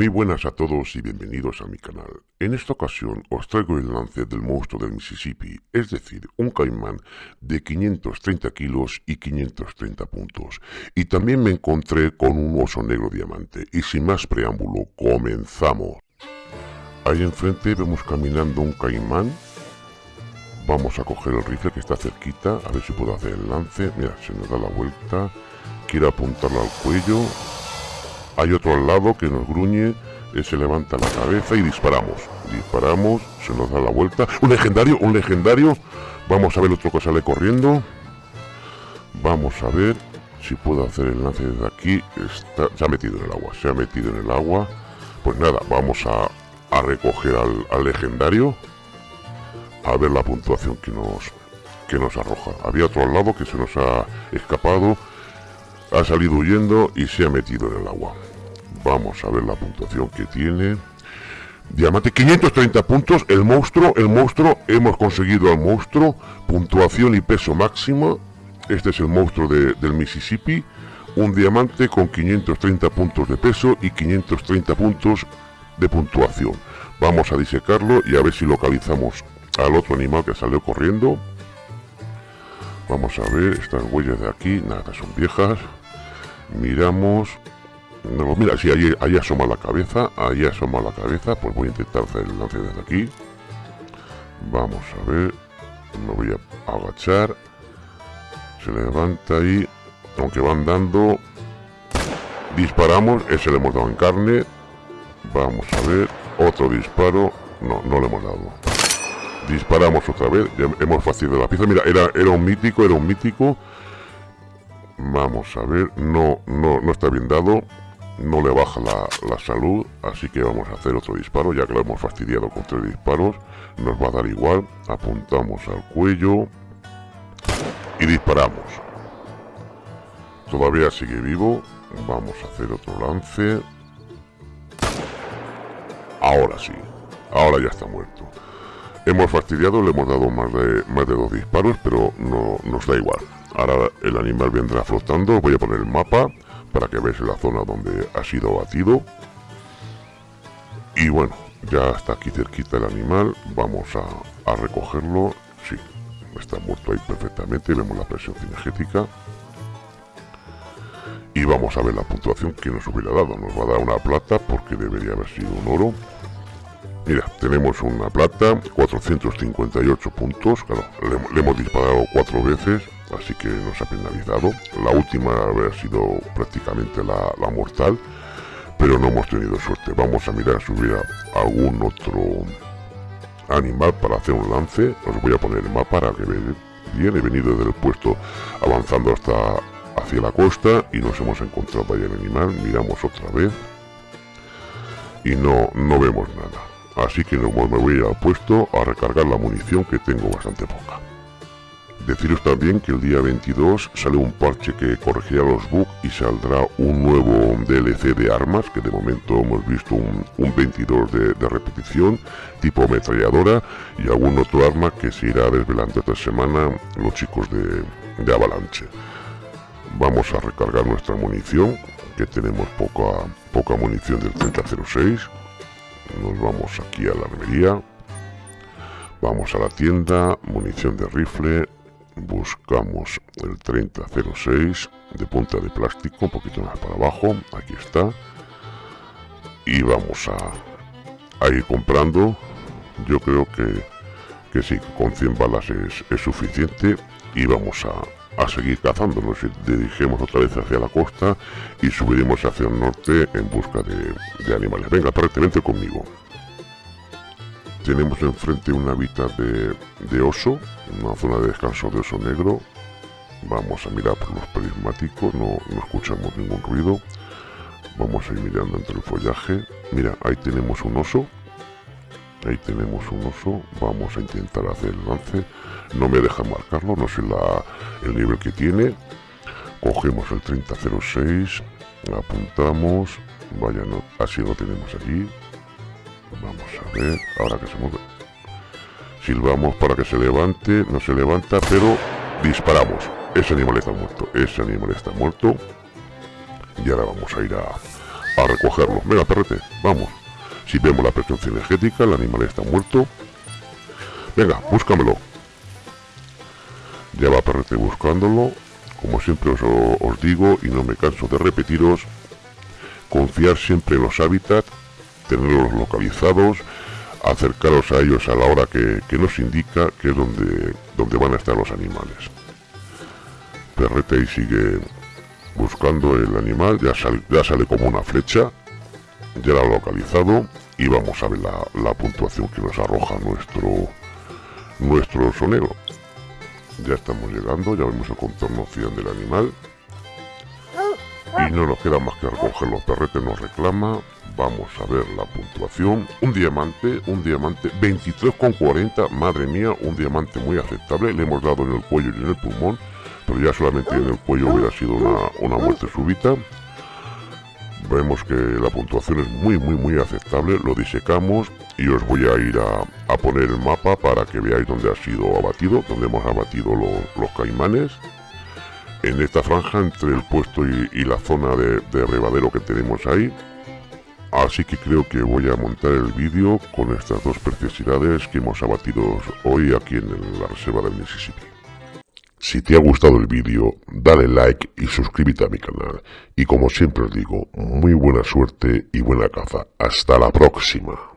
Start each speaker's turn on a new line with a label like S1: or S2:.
S1: Muy buenas a todos y bienvenidos a mi canal. En esta ocasión os traigo el lance del monstruo del Mississippi, es decir, un caimán de 530 kilos y 530 puntos. Y también me encontré con un oso negro diamante. Y sin más preámbulo, comenzamos. Ahí enfrente vemos caminando un caimán. Vamos a coger el rifle que está cerquita, a ver si puedo hacer el lance. Mira, se nos da la vuelta. Quiero apuntarlo al cuello hay otro al lado que nos gruñe, eh, se levanta la cabeza y disparamos. Disparamos, se nos da la vuelta. Un legendario, un legendario. Vamos a ver otro que sale corriendo. Vamos a ver si puedo hacer el lance desde aquí. Está, se ha metido en el agua, se ha metido en el agua. Pues nada, vamos a, recoger al, al, legendario. A ver la puntuación que nos, que nos arroja. Había otro al lado que se nos ha escapado. Ha salido huyendo y se ha metido en el agua. Vamos a ver la puntuación que tiene. Diamante, 530 puntos. El monstruo, el monstruo, hemos conseguido al monstruo. Puntuación y peso máximo. Este es el monstruo del Mississippi. Un diamante con 530 puntos de peso y 530 puntos de puntuación. Vamos a disecarlo y a ver si localizamos al otro animal que salió corriendo. Vamos a ver, estas huellas de aquí, nada, son viejas. Miramos, no, mira, si ahí, asoma la cabeza, ahí asoma la cabeza, pues voy a intentar hacer el lance desde aquí. Vamos a ver, me voy a agachar. Se levanta ahí, aunque van dando. Disparamos, ese le hemos dado en carne. Vamos a ver, otro disparo. No, no le hemos dado. Disparamos otra vez, hemos fastidiado la pieza. Mira, era, era un mítico, era un mítico. Vamos a ver, no, no, no está bien dado no le baja la, salud, así que vamos a hacer otro disparo, ya que lo hemos fastidiado con tres disparos, nos va a dar igual, apuntamos al cuello y disparamos. Todavía sigue vivo, vamos a hacer otro lance. Ahora sí, ahora ya está muerto. Hemos fastidiado, le hemos dado más de, más de dos disparos, pero no nos da igual. Ahora el animal vendrá flotando, voy a poner el mapa para que veáis la zona donde ha sido batido. Y bueno, ya está aquí cerquita el animal, vamos a, recogerlo. Sí, está muerto ahí perfectamente, vemos la presión cinegética. Y vamos a ver la puntuación que nos hubiera dado. Nos va a dar una plata porque debería haber sido un oro. Mira, tenemos una plata, 458 puntos. Claro, le hemos disparado cuatro veces así que nos ha penalizado. La última haber sido prácticamente la, mortal, pero no hemos tenido suerte. Vamos a mirar si hubiera algún otro animal para hacer un lance. Os voy a poner el mapa para que vean bien. He venido desde el puesto avanzando hasta hacia la costa y nos hemos encontrado ahí el animal. Miramos otra vez y no, no vemos nada. Así que me voy al puesto a recargar la munición que tengo bastante poca. Deciros también que el día 22 sale un parche que corregirá los bugs y saldrá un nuevo DLC de armas, que de momento hemos visto un, 22 de, repetición, tipo ametralladora, y algún otro arma que se irá desvelando esta semana los chicos de, de Avalanche. Vamos a recargar nuestra munición, que tenemos poca, poca munición del 3006. Nos vamos aquí a la armería. Vamos a la tienda, munición de rifle, buscamos el 3006 de punta de plástico, un poquito más para abajo, aquí está, y vamos a, ir comprando, yo creo que, que sí, con 100 balas es, suficiente. Y vamos a, a seguir cazando, nos dirigimos otra vez hacia la costa y subiremos hacia el norte en busca de, de animales. Venga, prácticamente conmigo. Tenemos enfrente un hábitat de, oso, una zona de descanso de oso negro. Vamos a mirar por los prismáticos, no, escuchamos ningún ruido. Vamos a ir mirando entre el follaje. Mira, ahí tenemos un oso. Ahí tenemos un oso. Vamos a intentar hacer el lance. No me deja marcarlo, no sé la, el nivel que tiene. Cogemos el 3006, apuntamos. Vaya, no, así lo tenemos allí. Vamos a ver, ahora que se mueve. Silbamos para que se levante, no se levanta, pero disparamos. Ese animal está muerto, ese animal está muerto. Y ahora vamos a ir a, a recogerlo. Venga, perrete, vamos. Si vemos la presión cinegética, el animal está muerto. Venga, búscamelo. Ya va perrete buscándolo. Como siempre os, digo y no me canso de repetiros, confiar siempre en los hábitats, tenerlos localizados, acercaros a ellos a la hora que, nos indica que es donde, donde van a estar los animales. Perrete y sigue buscando el animal, ya sale, ya sale como una flecha, ya lo ha localizado y vamos a ver la, puntuación que nos arroja nuestro, nuestro sonero. Ya estamos llegando, ya vemos el contorno 100 del animal. Y no nos queda más que recoger los perretes, nos reclama. Vamos a ver la puntuación. Un diamante, un diamante 23,40. Madre mía, un diamante muy aceptable. Le hemos dado en el cuello y en el pulmón. Pero ya solamente en el cuello hubiera sido una, una muerte súbita. Vemos que la puntuación es muy, muy, muy aceptable. Lo disecamos y os voy a ir a, poner el mapa para que veáis dónde ha sido abatido, dónde hemos abatido los, caimanes. En esta franja entre el puesto y, la zona de, de que tenemos ahí. Así que creo que voy a montar el vídeo con estas dos preciosidades que hemos abatido hoy aquí en la reserva del Mississippi. Si te ha gustado el vídeo, dale like y suscríbete a mi canal. Y como siempre os digo, muy buena suerte y buena caza. Hasta la próxima.